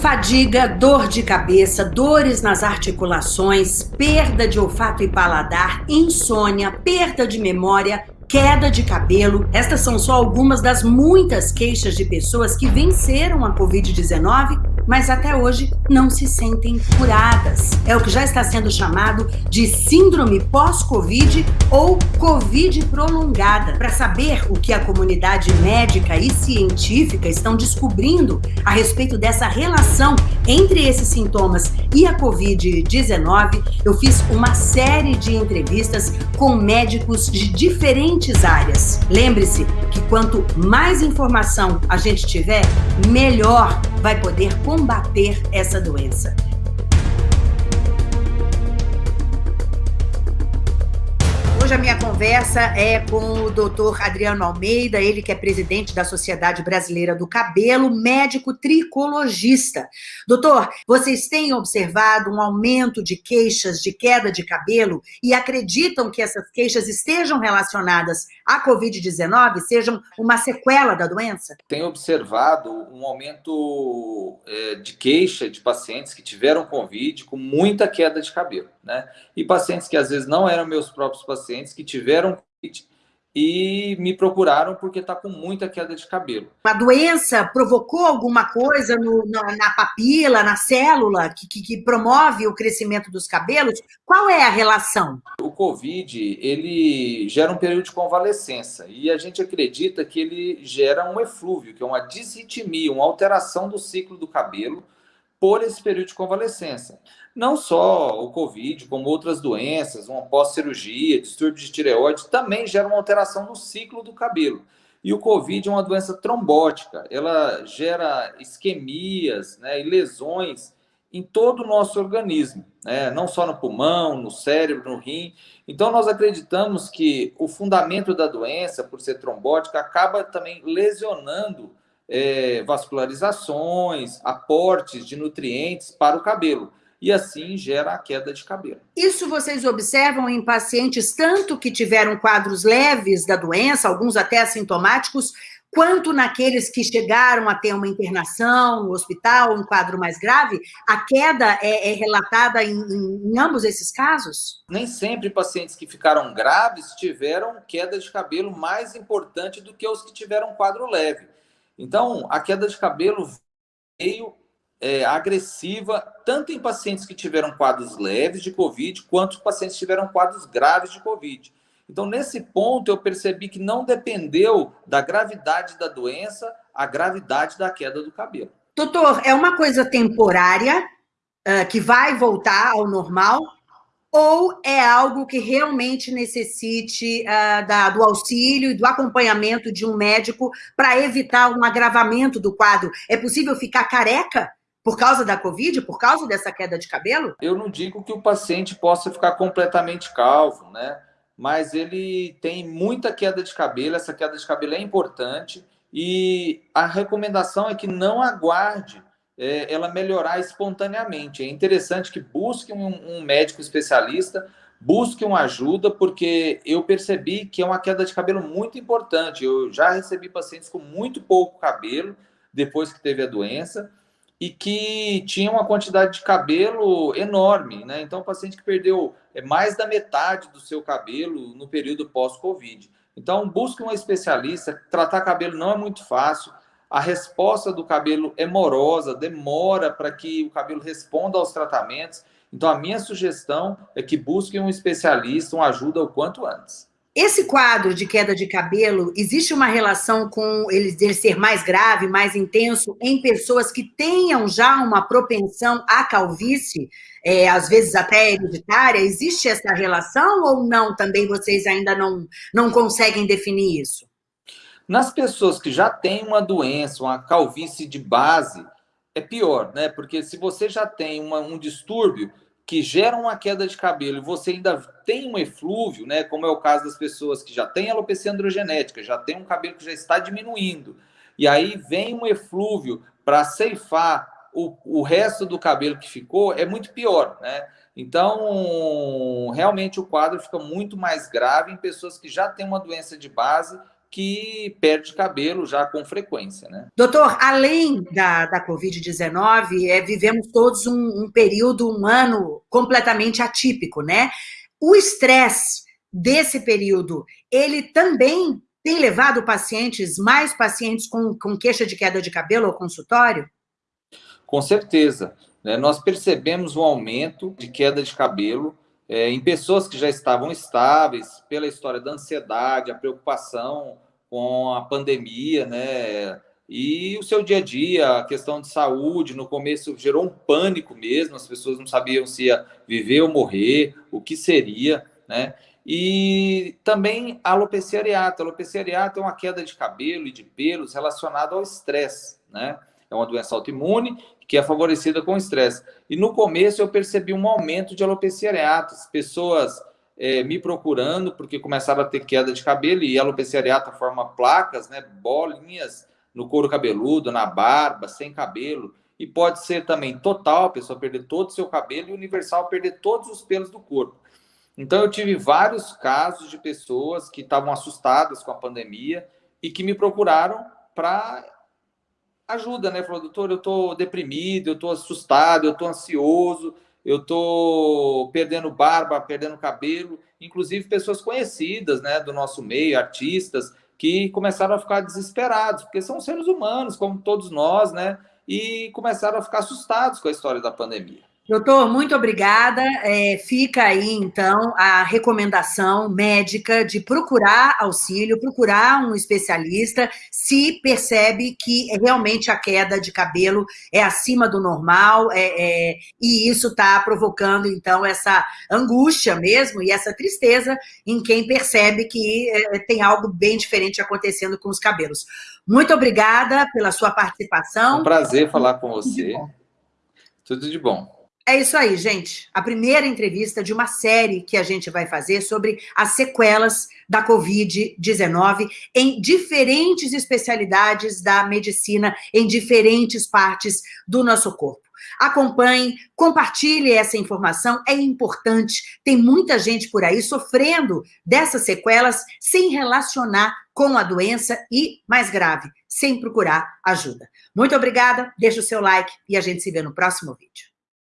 Fadiga, dor de cabeça, dores nas articulações, perda de olfato e paladar, insônia, perda de memória, queda de cabelo. Estas são só algumas das muitas queixas de pessoas que venceram a Covid-19 mas até hoje não se sentem curadas. É o que já está sendo chamado de síndrome pós-Covid ou Covid prolongada. Para saber o que a comunidade médica e científica estão descobrindo a respeito dessa relação entre esses sintomas e a Covid-19, eu fiz uma série de entrevistas com médicos de diferentes áreas. Lembre-se que quanto mais informação a gente tiver, melhor vai poder combater essa doença. Hoje a minha conversa é com o doutor Adriano Almeida, ele que é presidente da Sociedade Brasileira do Cabelo, médico tricologista. Doutor, vocês têm observado um aumento de queixas de queda de cabelo e acreditam que essas queixas estejam relacionadas à Covid-19, sejam uma sequela da doença? Tenho observado um aumento é, de queixa de pacientes que tiveram Covid com muita queda de cabelo, né? E pacientes que às vezes não eram meus próprios pacientes que tiveram Covid e me procuraram porque está com muita queda de cabelo. A doença provocou alguma coisa no, na, na, papila, na célula, que, que, que, promove o crescimento dos cabelos? Qual é a relação? O Covid, ele gera um período de convalescença e a gente acredita que ele gera um eflúvio, que é uma disritmia, uma alteração do ciclo do cabelo por esse período de convalescença. Não só o Covid, como outras doenças, uma pós-cirurgia, distúrbio de tireoide, também geram uma alteração no ciclo do cabelo. E o Covid é uma doença trombótica, ela gera isquemias né, e lesões em todo o nosso organismo, né? não só no pulmão, no cérebro, no rim. Então, nós acreditamos que o fundamento da doença, por ser trombótica, acaba também lesionando é, vascularizações, aportes de nutrientes para o cabelo e assim gera a queda de cabelo. Isso vocês observam em pacientes tanto que tiveram quadros leves da doença, alguns até assintomáticos, quanto naqueles que chegaram a ter uma internação no hospital, um quadro mais grave, a queda é, é relatada em, em, em, ambos esses casos? Nem sempre pacientes que ficaram graves tiveram queda de cabelo mais importante do que os que tiveram quadro leve. Então, a queda de cabelo veio é, agressiva, tanto em pacientes que tiveram quadros leves de Covid, quanto pacientes que tiveram quadros graves de Covid. Então, nesse ponto, eu percebi que não dependeu da gravidade da doença a gravidade da queda do cabelo. Doutor, é uma coisa temporária uh, que vai voltar ao normal ou é algo que realmente necessite uh, da, do auxílio e do acompanhamento de um médico para evitar um agravamento do quadro? É possível ficar careca por causa da Covid, por causa dessa queda de cabelo? Eu não digo que o paciente possa ficar completamente calvo, né? Mas ele tem muita queda de cabelo, essa queda de cabelo é importante e a recomendação é que não aguarde é, ela melhorar espontaneamente. É interessante que busque um, um médico especialista, busque uma ajuda, porque eu percebi que é uma queda de cabelo muito importante. Eu já recebi pacientes com muito pouco cabelo depois que teve a doença e que tinha uma quantidade de cabelo enorme, né? Então, o paciente que perdeu é, mais da metade do seu cabelo no período pós-Covid. Então, busque um especialista. Tratar cabelo não é muito fácil a resposta do cabelo é morosa, demora para que o cabelo responda aos tratamentos. Então, a minha sugestão é que busquem um especialista, uma ajuda o quanto antes. Esse quadro de queda de cabelo, existe uma relação com ele, ele ser mais grave, mais intenso, em pessoas que tenham já uma propensão à calvície, é, às vezes até hereditária? Existe essa relação ou não? Também vocês ainda não, não conseguem definir isso? Nas pessoas que já têm uma doença, uma calvície de base, é pior, né? Porque se você já tem uma, um distúrbio que gera uma queda de cabelo e você ainda tem um eflúvio, né? Como é o caso das pessoas que já têm alopecia androgenética, já tem um cabelo que já está diminuindo, e aí vem um eflúvio para ceifar o, o resto do cabelo que ficou, é muito pior, né? Então, realmente o quadro fica muito mais grave em pessoas que já têm uma doença de base que perde cabelo já com frequência. Né? Doutor, além da, da Covid-19, é, vivemos todos um, um período, um ano completamente atípico, né? O estresse desse período, ele também tem levado pacientes, mais pacientes com, com queixa de queda de cabelo ao consultório? Com certeza. Né? Nós percebemos um aumento de queda de cabelo é, em pessoas que já estavam estáveis pela história da ansiedade, a preocupação com a pandemia, né? E o seu dia a dia, a questão de saúde, no começo gerou um pânico mesmo, as pessoas não sabiam se ia viver ou morrer, o que seria, né? E também a alopecia areata. A alopecia areata é uma queda de cabelo e de pelos relacionada ao estresse, né? É uma doença autoimune que é favorecida com estresse. E no começo eu percebi um aumento de alopecia areata, pessoas é, me procurando porque começaram a ter queda de cabelo e a alopecia areata forma placas, né, bolinhas no couro cabeludo, na barba, sem cabelo. E pode ser também total, a pessoa perder todo o seu cabelo e universal perder todos os pelos do corpo. Então eu tive vários casos de pessoas que estavam assustadas com a pandemia e que me procuraram para ajuda, né? Falou, doutor, eu estou deprimido, eu estou assustado, eu estou ansioso, eu estou perdendo barba, perdendo cabelo, inclusive pessoas conhecidas, né, do nosso meio, artistas, que começaram a ficar desesperados, porque são seres humanos, como todos nós, né? E começaram a ficar assustados com a história da pandemia. Doutor, muito obrigada. É, fica aí, então, a recomendação médica de procurar auxílio, procurar um especialista, se percebe que realmente a queda de cabelo é acima do normal, é, é, e isso está provocando, então, essa angústia mesmo e essa tristeza em quem percebe que é, tem algo bem diferente acontecendo com os cabelos. Muito obrigada pela sua participação. Um prazer falar com você. Tudo de bom. É isso aí, gente. A primeira entrevista de uma série que a gente vai fazer sobre as sequelas da Covid-19 em diferentes especialidades da medicina, em diferentes partes do nosso corpo. Acompanhe, compartilhe essa informação, é importante. Tem muita gente por aí sofrendo dessas sequelas sem relacionar com a doença e, mais grave, sem procurar ajuda. Muito obrigada, deixa o seu like e a gente se vê no próximo vídeo.